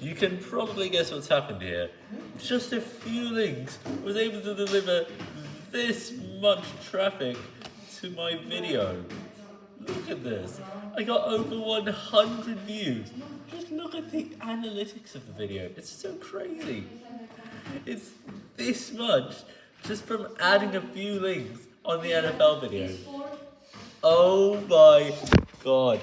you can probably guess what's happened here. Just a few links was able to deliver this much traffic to my video. Look at this. I got over 100 views. Just look at the analytics of the video. It's so crazy. It's this much just from adding a few links on the NFL video. Oh my god.